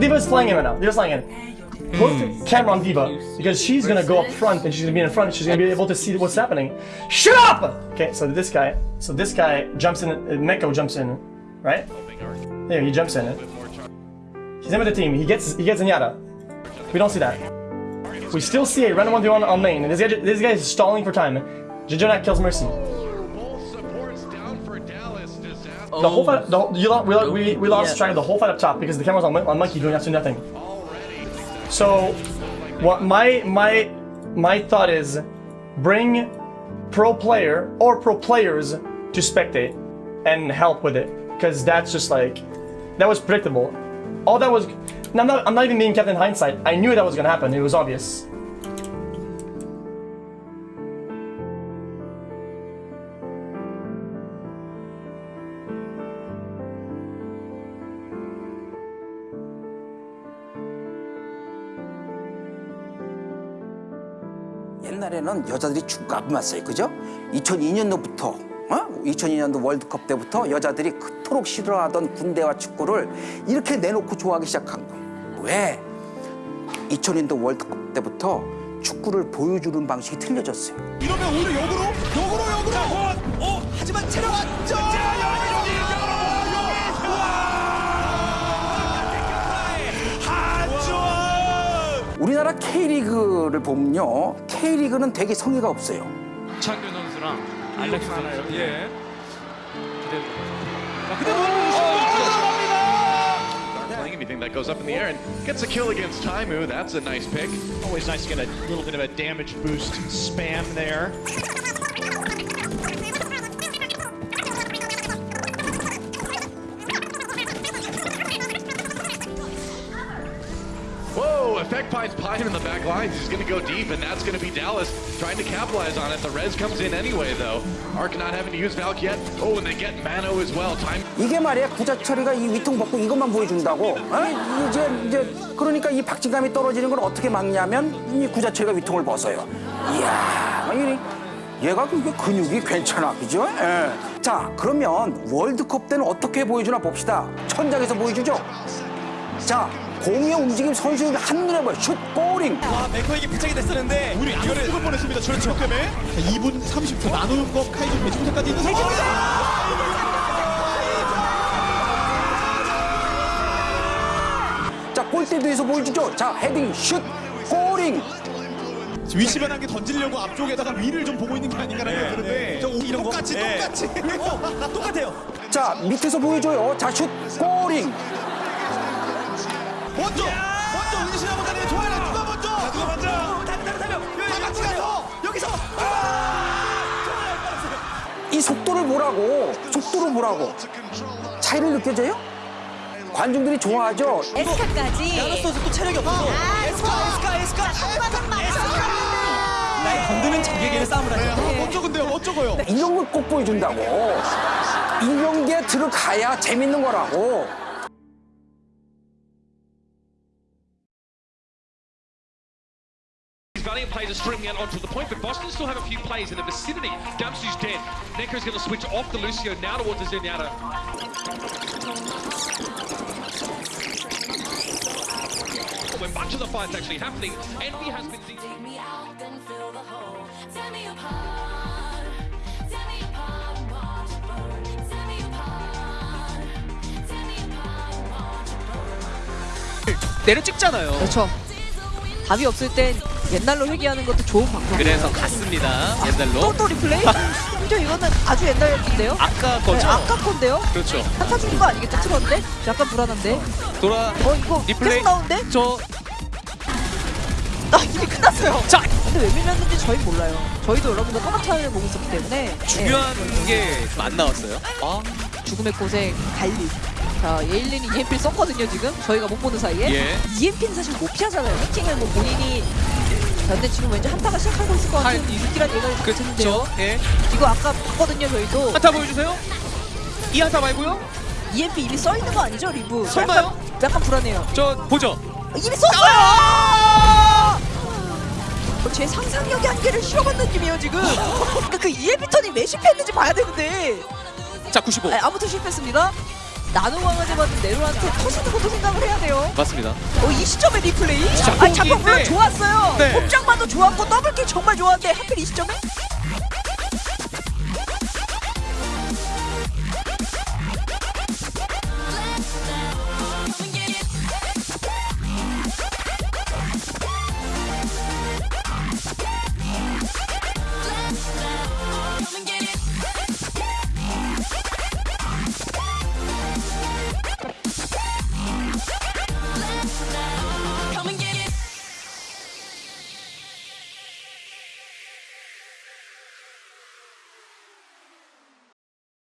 Diva's flying in right now. Diva's flying in. Put the camera on Diva because she's gonna go up front and she's gonna be in front. She's gonna be able to see what's happening. Shut up! Okay, so this guy, so this guy jumps in. Uh, Neko jumps in, right? There, he jumps in. He's in with the team. He gets he gets Zenyatta. We don't see that. We still see a random one on on lane, and this guy this guy is stalling for time. Jujuna kills Mercy. The whole fight, the, whole- you we, we, we lost Yeah. track of the whole fight up top because the camera's on, on Monkey doing absolutely nothing. So, what my my my thought is, bring pro player or pro players to spectate and help with it because that's just like that was predictable. All that was. I'm not. I'm not even being kept in hindsight. I knew that was gonna happen. It was obvious. 옛날에는 여자들이 축구 안 봤어요. 그죠? 2002년도부터 어? 2002년도 월드컵 때부터 여자들이 그토록 싫어하던 군대와 축구를 이렇게 내놓고 좋아하기 시작한 거예요. 왜? 2002년도 월드컵 때부터 축구를 보여주는 방식이 틀려졌어요. 이러면 오히려 역으로 역으로 역으로 어 하지만 체력 안정 우리나라 K리그를 보면요. K리그는 되게 성의가 없어요. 창균 선수랑 알렉스 선수 예. Playing anything that goes up in the air and gets a kill against Taimu. That's a nice pick. Always nice to get a little bit of a damage boost spam there. Effect finds Pine in the back lines. He's going to go deep, and that's going to be Dallas trying to capitalize on it. The res comes in anyway, though. Arc not having to use Valk yet. Oh, and they get Mano as well. Time 이게 말이야 구자철이가 이 위통 벗고 이것만 보여준다고 어? 이제 이제 그러니까 이 박진감이 떨어지는 걸 어떻게 막냐면 이 구자철이가 위통을 벗어요 이야 이 얘가 그게 근육이 괜찮아 그죠? 예. 자 그러면 월드컵 때는 어떻게 보여주나 봅시다 천장에서 보여주죠 자 공의 움직임 선수들 한눈에 보여. 슛 골링 와 메커에게 부착이 됐었는데 우리 이거를 죽을 뻔했습니다. 그렇죠. 때문에? 2분 30초 나누는 거 카이저 배치부터까지 있는 상황. 자 골대도에서 보여주죠? 자 헤딩 슛 골링 위치 변한 게 던지려고 앞쪽에다가 위를 좀 보고 있는 게 아닌가라는 생각이 드는데. 저 이런 거? 똑같이 똑같이. 똑같아요. 자 밑에서 보여줘요. 자슛 골링 먼저 먼저 은신하고 다니는 좋아요. 누가 먼저? 누가 먼저? 다른 다른 다른 다 같이 가서 여기서 이 속도를 보라고 속도를 보라고 차이를 느껴져요? 관중들이 좋아하죠 에스카까지. 선수 또 체력이 없어. 아, 에스카 에스카 에스카 한번 한번 날 건드는 자기에게는 싸움을 하죠. 멋져 근데요 멋져고요. 이런 걸 꼭 보여준다고 이런 게 들어가야 재밌는 거라고 These Valiant players are streaming out onto the point, but Boston still have a few players in the vicinity. Dempsey's dead. Necro's going to switch off the Lucio now towards the Zenyatta. When much of the fight's actually happening, Envy has been... Take me out, then fill the hole. Tear me apart. Tear me apart, watch it burn. Tear me apart. Tear me apart, watch it burn. 내려 찍잖아요. 그렇죠. 답이 없을 땐 옛날로 회귀하는 것도 좋은 방법. 그래서 갔습니다. 또, 옛날로. 또 리플레이? 심지어 이거는 아주 옛날 얘기인데요? 아까 네, 거죠? 아까 건데요? 그렇죠. 한타 죽은 거 아니겠죠? 틀었는데? 약간 불안한데? 돌아. 어, 이거 리플레이. 계속 나오는데? 저 아, 이미 끝났어요. 자! 근데 왜 밀렸는지 저희 몰라요. 저희도 여러분들 화면을 보고 있었기 때문에. 중요한 네. 게좀 안 나왔어요. 아, 죽음의 고생, 갈리. 자, 예일린이 EMP를 썼거든요, 지금. 저희가 못 보는 사이에. 예. EMP는 사실 못 피하잖아요. 해킹을 뭐 본인이. 자, 근데 지금 왠지 한타가 시작하고 있을 것 같은 할- 느끼란 얘기가 그렇죠. 드는데요. 예. 이거 아까 봤거든요, 저희도. 한타 보여주세요. 이 한타 말고요. EMP 이미 써 있는 거 아니죠, 리브? 설마요? 약간, 약간 불안해요. 저 보죠. 이미 썼어요! 어, 제 상상력의 한계를 실험한 느낌이에요, 지금. 그러니까 그 EMP 턴이 왜 실패했는지 봐야 되는데. 자, 95. 아, 아무튼 실패했습니다. 나노 강아지 받은 네로한테 터지는 것도 생각을 해야 돼요. 맞습니다. 어, 이 시점에 리플레이? 아, 작곡인데. 작곡 물론 좋았어요. 네. 곱장만도 좋았고 더블킥 정말 좋았는데 하필 이 시점에?